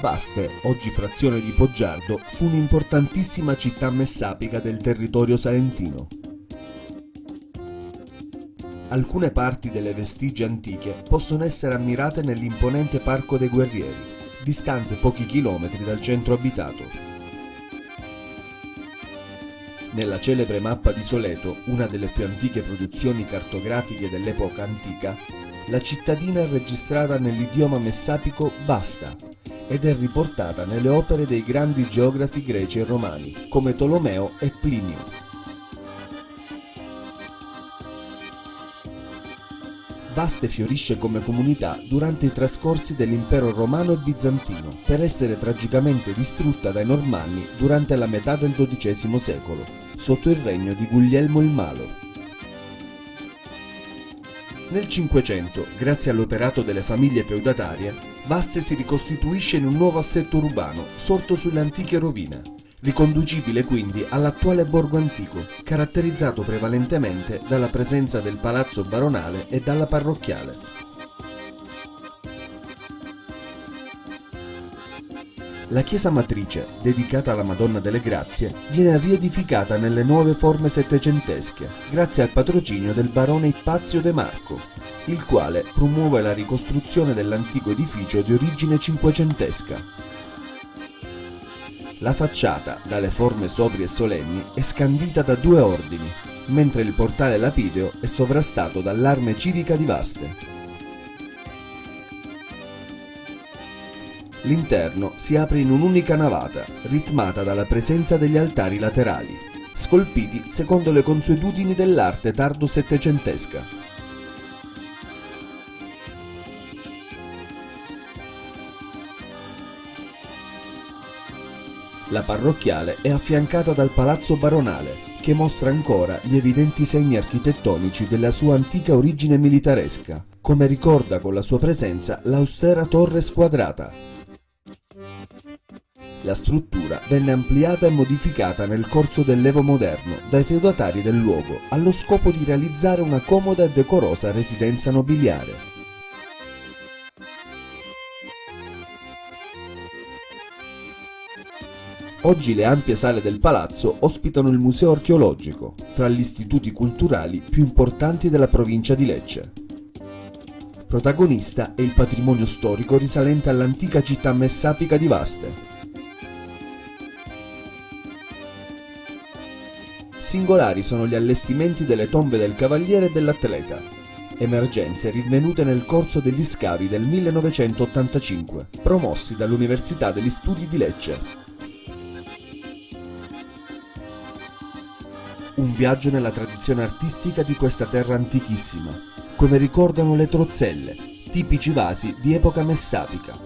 Vaste, oggi frazione di Poggiardo, fu un'importantissima città messapica del territorio salentino. Alcune parti delle vestigie antiche possono essere ammirate nell'imponente Parco dei Guerrieri, distante pochi chilometri dal centro abitato. Nella celebre mappa di Soleto, una delle più antiche produzioni cartografiche dell'epoca antica, la cittadina è registrata nell'idioma messapico Basta ed è riportata nelle opere dei grandi geografi greci e romani come Tolomeo e Plinio. Vaste fiorisce come comunità durante i trascorsi dell'impero romano e bizantino, per essere tragicamente distrutta dai normanni durante la metà del XII secolo, sotto il regno di Guglielmo il Malo. Nel Cinquecento, grazie all'operato delle famiglie feudatarie, Vaste si ricostituisce in un nuovo assetto urbano, sorto sulle antiche rovine, riconducibile quindi all'attuale borgo antico, caratterizzato prevalentemente dalla presenza del palazzo baronale e dalla parrocchiale. La chiesa matrice, dedicata alla Madonna delle Grazie, viene riedificata nelle nuove forme settecentesche, grazie al patrocinio del barone Ippazio De Marco, il quale promuove la ricostruzione dell'antico edificio di origine cinquecentesca, la facciata, dalle forme sobrie e solenni, è scandita da due ordini, mentre il portale lapideo è sovrastato dall'arme civica di Vaste. L'interno si apre in un'unica navata, ritmata dalla presenza degli altari laterali, scolpiti secondo le consuetudini dell'arte tardo-settecentesca. La parrocchiale è affiancata dal palazzo baronale, che mostra ancora gli evidenti segni architettonici della sua antica origine militaresca, come ricorda con la sua presenza l'austera torre squadrata. La struttura venne ampliata e modificata nel corso dell'Evo moderno dai feudatari del luogo allo scopo di realizzare una comoda e decorosa residenza nobiliare. Oggi le ampie sale del palazzo ospitano il museo archeologico, tra gli istituti culturali più importanti della provincia di Lecce. Protagonista è il patrimonio storico risalente all'antica città messapica di Vaste. Singolari sono gli allestimenti delle tombe del cavaliere e dell'atleta, emergenze rinvenute nel corso degli scavi del 1985, promossi dall'Università degli Studi di Lecce. Un viaggio nella tradizione artistica di questa terra antichissima, come ricordano le trozzelle, tipici vasi di epoca messapica.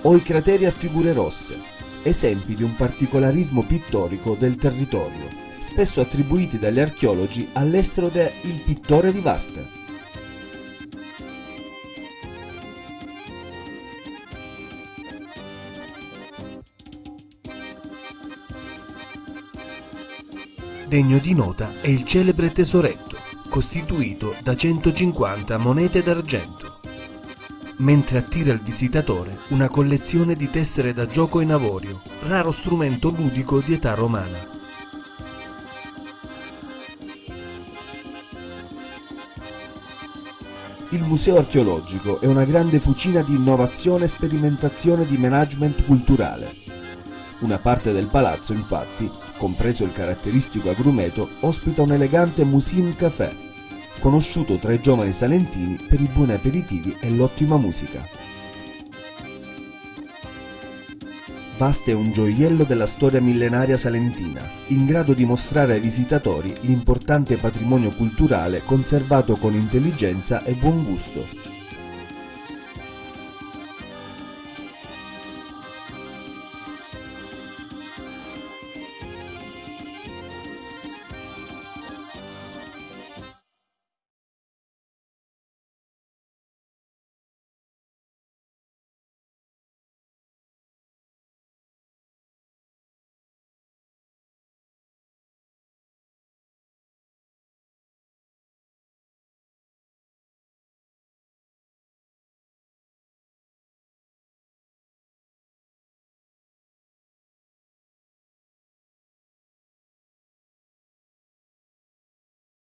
O i crateri a figure rosse, esempi di un particolarismo pittorico del territorio, spesso attribuiti dagli archeologi all'estero de Il pittore di Vaste. Degno di nota è il celebre tesoretto, costituito da 150 monete d'argento, mentre attira il visitatore una collezione di tessere da gioco in avorio, raro strumento ludico di età romana. Il museo archeologico è una grande fucina di innovazione e sperimentazione di management culturale una parte del palazzo, infatti, compreso il caratteristico agrumeto, ospita un elegante Musim Café, conosciuto tra i giovani salentini per i buoni aperitivi e l'ottima musica. Vasta è un gioiello della storia millenaria salentina, in grado di mostrare ai visitatori l'importante patrimonio culturale conservato con intelligenza e buon gusto.